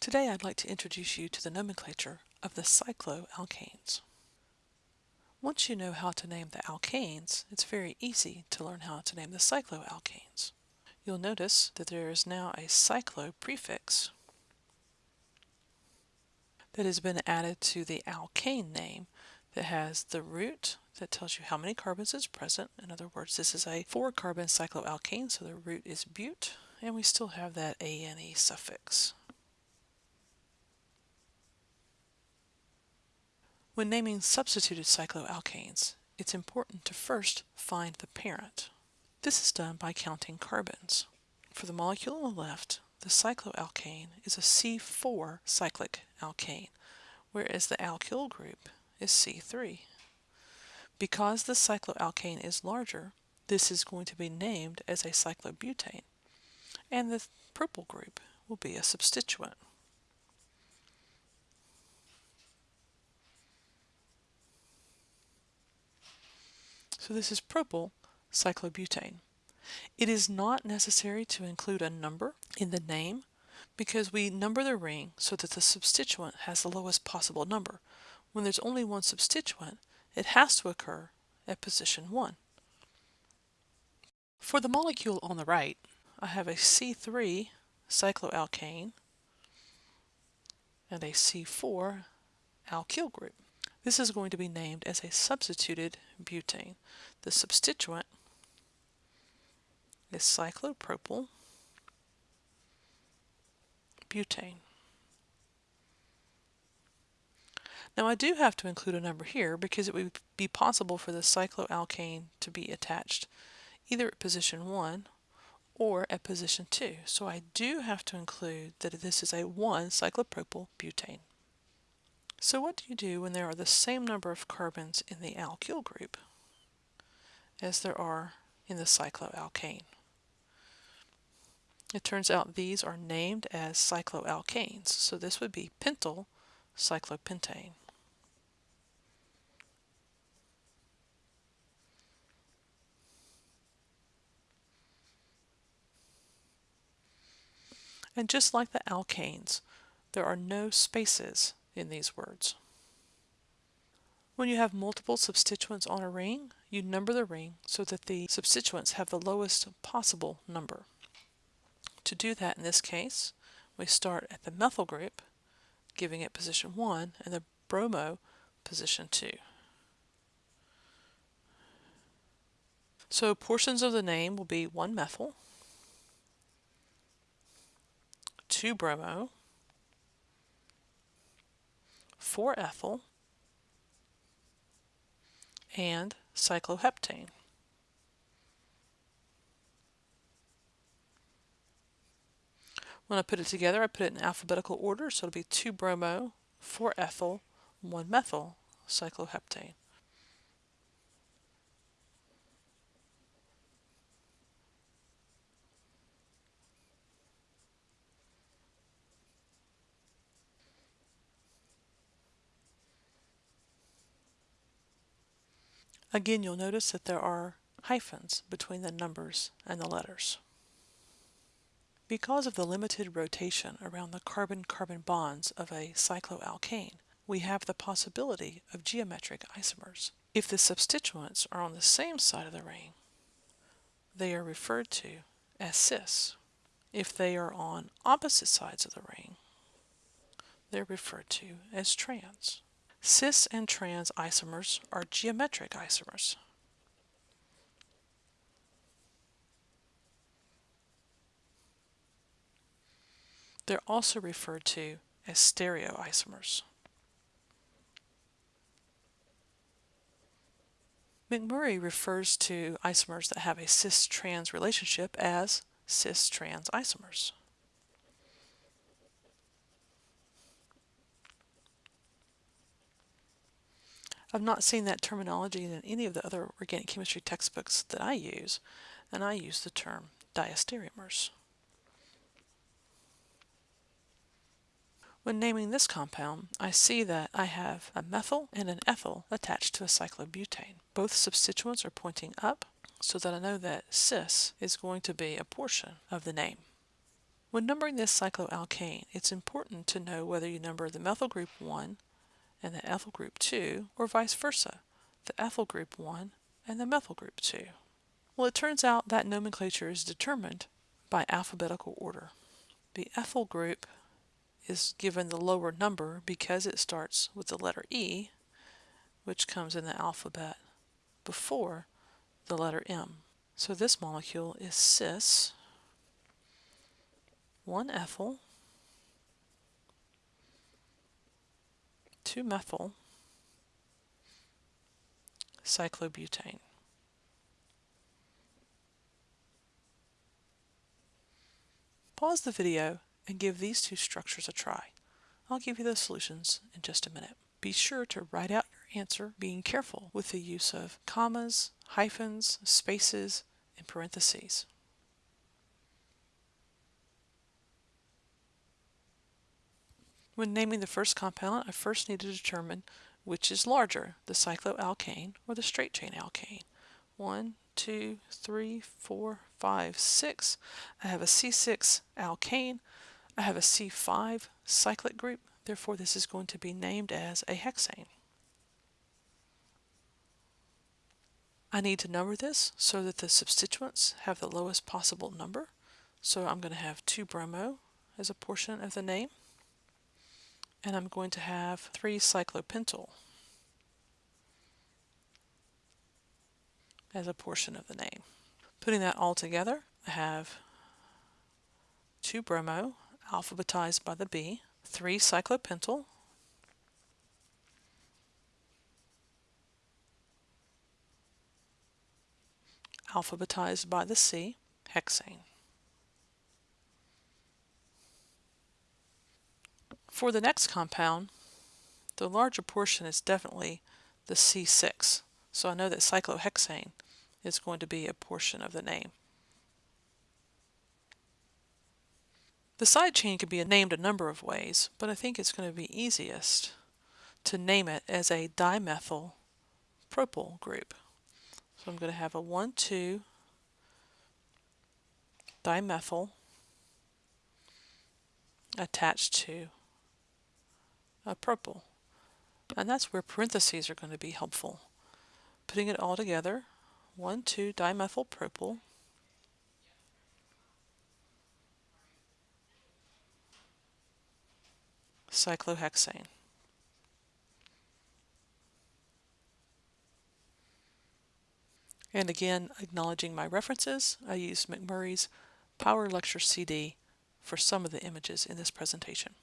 Today I'd like to introduce you to the nomenclature of the cycloalkanes. Once you know how to name the alkanes, it's very easy to learn how to name the cycloalkanes. You'll notice that there is now a cyclo prefix that has been added to the alkane name that has the root that tells you how many carbons is present. In other words, this is a four carbon cycloalkane, so the root is bute, and we still have that ane suffix. When naming substituted cycloalkanes, it's important to first find the parent. This is done by counting carbons. For the molecule on the left, the cycloalkane is a C4 cyclic alkane, whereas the alkyl group is C3. Because the cycloalkane is larger, this is going to be named as a cyclobutane, and the propyl group will be a substituent. So this is propyl cyclobutane. It is not necessary to include a number in the name because we number the ring so that the substituent has the lowest possible number. When there's only one substituent, it has to occur at position 1. For the molecule on the right, I have a C3 cycloalkane and a C4 alkyl group. This is going to be named as a substituted butane. The substituent is cyclopropyl butane. Now I do have to include a number here because it would be possible for the cycloalkane to be attached either at position 1 or at position 2. So I do have to include that this is a 1 cyclopropyl butane. So what do you do when there are the same number of carbons in the alkyl group as there are in the cycloalkane? It turns out these are named as cycloalkanes, so this would be pentyl cyclopentane. And just like the alkanes, there are no spaces in these words. When you have multiple substituents on a ring, you number the ring so that the substituents have the lowest possible number. To do that in this case, we start at the methyl group, giving it position 1, and the bromo position 2. So portions of the name will be 1 methyl, 2 bromo, 4 ethyl, and cycloheptane. When I put it together, I put it in alphabetical order, so it'll be 2 bromo, 4 ethyl, 1 methyl cycloheptane. Again, you'll notice that there are hyphens between the numbers and the letters. Because of the limited rotation around the carbon-carbon bonds of a cycloalkane, we have the possibility of geometric isomers. If the substituents are on the same side of the ring, they are referred to as cis. If they are on opposite sides of the ring, they're referred to as trans. Cis and trans isomers are geometric isomers. They're also referred to as stereoisomers. McMurry refers to isomers that have a cis-trans relationship as cis-trans isomers. I've not seen that terminology in any of the other organic chemistry textbooks that I use, and I use the term diastereomers. When naming this compound, I see that I have a methyl and an ethyl attached to a cyclobutane. Both substituents are pointing up, so that I know that cis is going to be a portion of the name. When numbering this cycloalkane, it's important to know whether you number the methyl group 1 and the ethyl group 2, or vice versa, the ethyl group 1 and the methyl group 2. Well, it turns out that nomenclature is determined by alphabetical order. The ethyl group is given the lower number because it starts with the letter E, which comes in the alphabet before the letter M. So this molecule is cis 1-ethyl 2-methyl cyclobutane. Pause the video and give these two structures a try. I'll give you the solutions in just a minute. Be sure to write out your answer, being careful with the use of commas, hyphens, spaces, and parentheses. When naming the first compound, I first need to determine which is larger, the cycloalkane or the straight chain alkane. One, two, three, four, five, six. I have a C6 alkane. I have a C5 cyclic group. Therefore, this is going to be named as a hexane. I need to number this so that the substituents have the lowest possible number. So I'm going to have 2-bromo as a portion of the name and I'm going to have 3 cyclopentyl as a portion of the name. Putting that all together, I have 2 bromo alphabetized by the B, 3 cyclopentyl, alphabetized by the C, hexane. For the next compound, the larger portion is definitely the C6. So I know that cyclohexane is going to be a portion of the name. The side chain can be named a number of ways, but I think it's going to be easiest to name it as a dimethyl propyl group. So I'm going to have a 1,2 dimethyl attached to Uh, a propyl. And that's where parentheses are going to be helpful. Putting it all together, 1,2-dimethyl-propyl cyclohexane. And again, acknowledging my references, I used McMurry's Power Lecture CD for some of the images in this presentation.